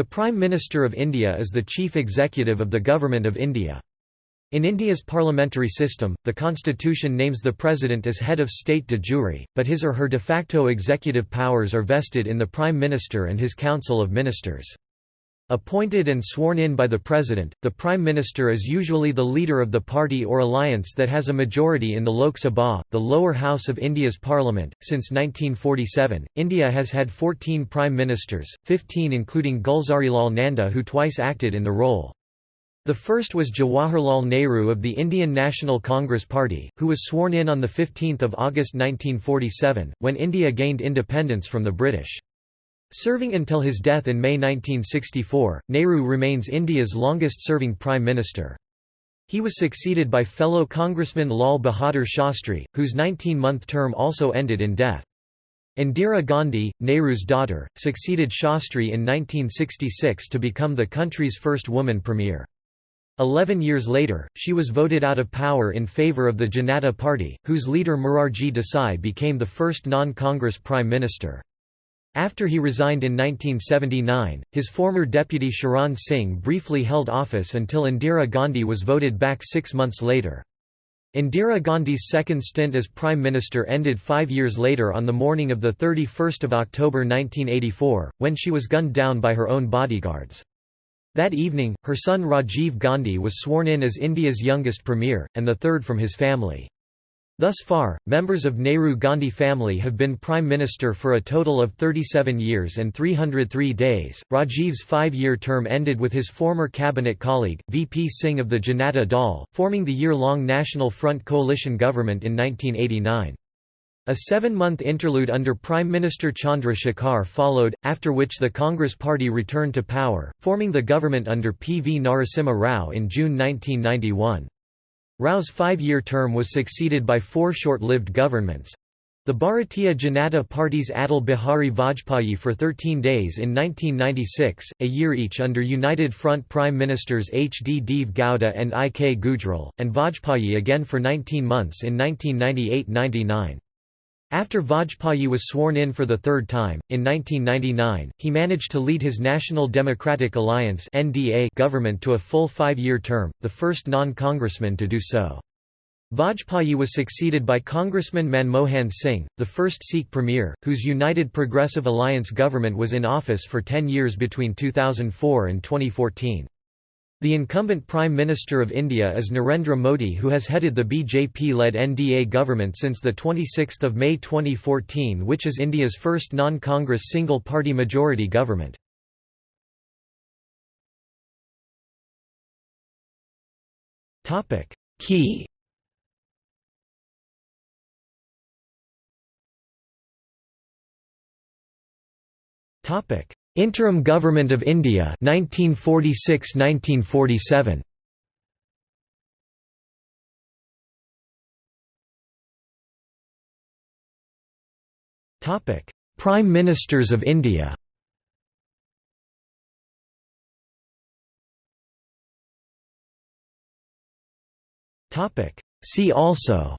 The Prime Minister of India is the chief executive of the Government of India. In India's parliamentary system, the constitution names the president as head of state de jure, but his or her de facto executive powers are vested in the prime minister and his council of ministers. Appointed and sworn in by the President, the Prime Minister is usually the leader of the party or alliance that has a majority in the Lok Sabha, the lower house of India's parliament. Since 1947, India has had 14 Prime Ministers, 15 including Gulzarilal Nanda who twice acted in the role. The first was Jawaharlal Nehru of the Indian National Congress Party, who was sworn in on 15 August 1947, when India gained independence from the British. Serving until his death in May 1964, Nehru remains India's longest-serving Prime Minister. He was succeeded by fellow Congressman Lal Bahadur Shastri, whose 19-month term also ended in death. Indira Gandhi, Nehru's daughter, succeeded Shastri in 1966 to become the country's first woman premier. Eleven years later, she was voted out of power in favour of the Janata Party, whose leader Morarji Desai became the first non-Congress Prime Minister. After he resigned in 1979, his former deputy Charan Singh briefly held office until Indira Gandhi was voted back six months later. Indira Gandhi's second stint as Prime Minister ended five years later on the morning of 31 October 1984, when she was gunned down by her own bodyguards. That evening, her son Rajiv Gandhi was sworn in as India's youngest premier, and the third from his family. Thus far, members of Nehru-Gandhi family have been prime minister for a total of 37 years and 303 days. Rajiv's five-year term ended with his former cabinet colleague, VP Singh of the Janata Dal, forming the year-long National Front coalition government in 1989. A seven-month interlude under Prime Minister Chandra Shekhar followed, after which the Congress Party returned to power, forming the government under P. V. Narasimha Rao in June 1991. Rao's five-year term was succeeded by four short-lived governments. The Bharatiya Janata Party's Atal Bihari Vajpayee for 13 days in 1996, a year each under United Front Prime Ministers H. D. Deve Gowda and I. K. Gujral, and Vajpayee again for 19 months in 1998–99. After Vajpayee was sworn in for the third time, in 1999, he managed to lead his National Democratic Alliance government to a full five-year term, the first non-congressman to do so. Vajpayee was succeeded by Congressman Manmohan Singh, the first Sikh premier, whose United Progressive Alliance government was in office for 10 years between 2004 and 2014. The incumbent Prime Minister of India is Narendra Modi who has headed the BJP-led NDA government since 26 May 2014 which is India's first non-Congress single-party majority government. Key. Topic Interim Government of India 1946–1947 Topic. Prime Ministers of India. Topic. See also.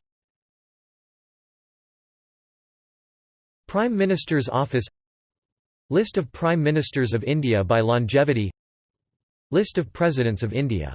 Prime Minister's Office List of Prime Ministers of India by longevity. List of Presidents of India